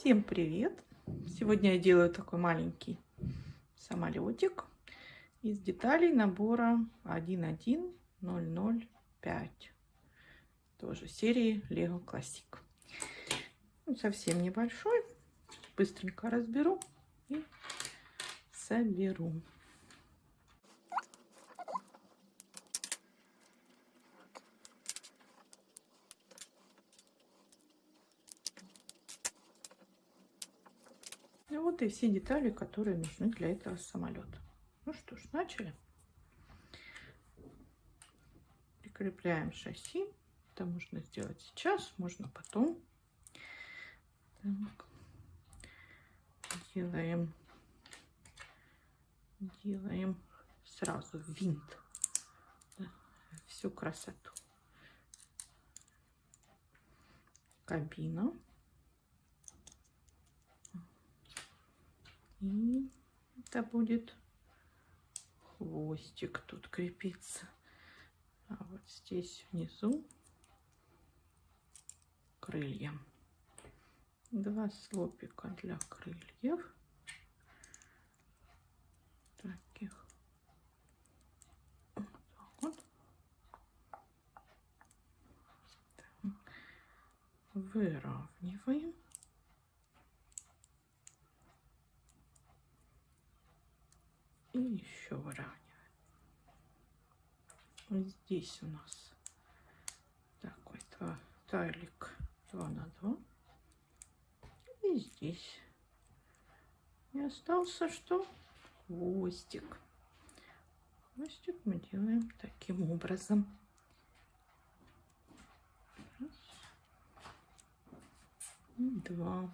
Всем привет! Сегодня я делаю такой маленький самолетик из деталей набора 11005. Тоже серии Lego Classic. Он совсем небольшой. Быстренько разберу и соберу. Ну вот и все детали, которые нужны для этого самолета. Ну что ж, начали. Прикрепляем шасси. Это можно сделать сейчас, можно потом. Так. Делаем, делаем сразу винт. Да, всю красоту. Кабина. И это будет хвостик тут крепиться. А вот здесь внизу крылья. Два слопика для крыльев. Таких. Вот так. Выравниваем. И еще выравниваем. Здесь у нас такой тайлик 2 на 2. И здесь. И остался что? Хвостик. Хвостик мы делаем таким образом. Раз. Два.